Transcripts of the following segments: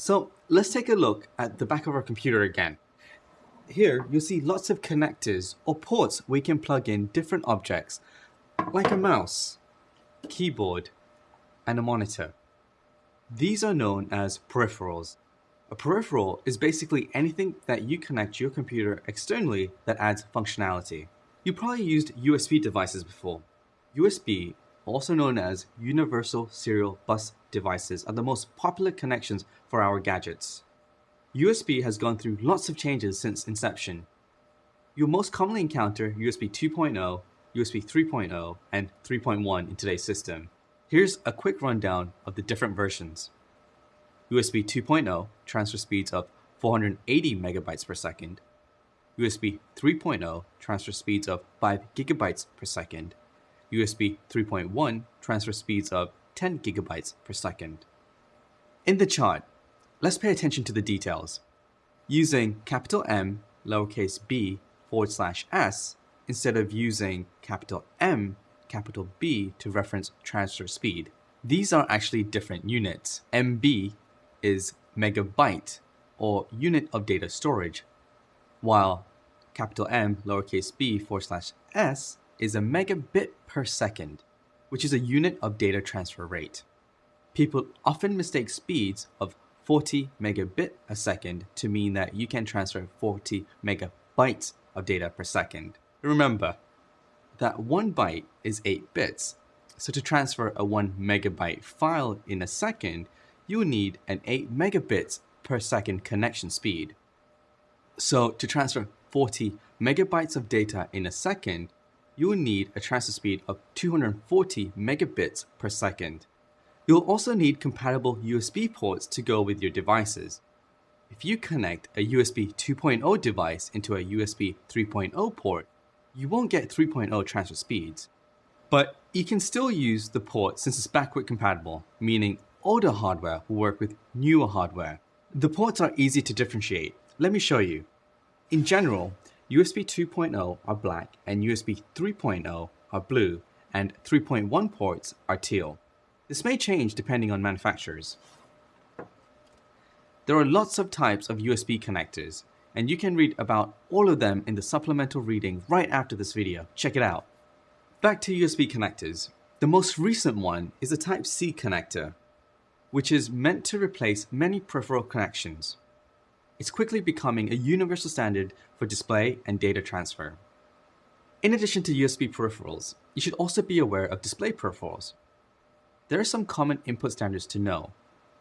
So let's take a look at the back of our computer again. Here, you'll see lots of connectors or ports we can plug in different objects, like a mouse, keyboard, and a monitor. These are known as peripherals. A peripheral is basically anything that you connect to your computer externally that adds functionality. You probably used USB devices before. USB, also known as Universal Serial Bus devices, are the most popular connections for our gadgets. USB has gone through lots of changes since inception. You'll most commonly encounter USB 2.0, USB 3.0, and 3.1 in today's system. Here's a quick rundown of the different versions. USB 2.0 transfer speeds of 480 megabytes per second, USB 3.0 transfer speeds of 5 gigabytes per second, USB 3.1 transfer speeds of 10 gigabytes per second. In the chart, let's pay attention to the details. Using capital M, lowercase b, forward slash s, instead of using capital M, capital B to reference transfer speed. These are actually different units. MB is megabyte or unit of data storage, while capital M lowercase b forward slash s is a megabit per second, which is a unit of data transfer rate. People often mistake speeds of 40 megabit a second to mean that you can transfer 40 megabytes of data per second. Remember, that one byte is 8 bits. So to transfer a 1 megabyte file in a second, you'll need an 8 megabits per second connection speed. So to transfer 40 megabytes of data in a second, you will need a transfer speed of 240 megabits per second. You'll also need compatible USB ports to go with your devices. If you connect a USB 2.0 device into a USB 3.0 port, you won't get 3.0 transfer speeds. But you can still use the port since it's backward compatible, meaning older hardware will work with newer hardware. The ports are easy to differentiate. Let me show you. In general, USB 2.0 are black and USB 3.0 are blue and 3.1 ports are teal. This may change depending on manufacturers. There are lots of types of USB connectors, and you can read about all of them in the supplemental reading right after this video. Check it out. Back to USB connectors. The most recent one is a Type-C connector, which is meant to replace many peripheral connections. It's quickly becoming a universal standard for display and data transfer. In addition to USB peripherals, you should also be aware of display peripherals. There are some common input standards to know.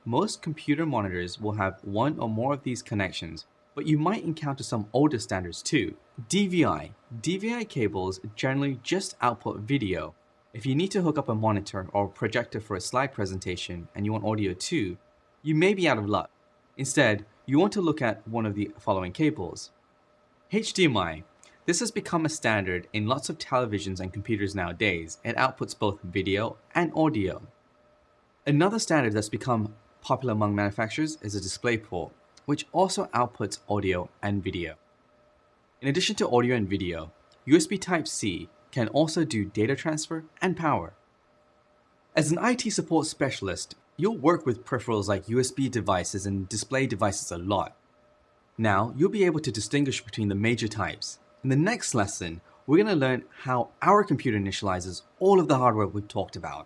Most computer monitors will have one or more of these connections, but you might encounter some older standards too. DVI. DVI cables generally just output video. If you need to hook up a monitor or projector for a slide presentation and you want audio too, you may be out of luck. Instead, you want to look at one of the following cables. HDMI. This has become a standard in lots of televisions and computers nowadays. It outputs both video and audio. Another standard that's become popular among manufacturers is a DisplayPort which also outputs audio and video. In addition to audio and video, USB Type-C can also do data transfer and power. As an IT support specialist, you'll work with peripherals like USB devices and display devices a lot. Now, you'll be able to distinguish between the major types. In the next lesson, we're going to learn how our computer initializes all of the hardware we've talked about.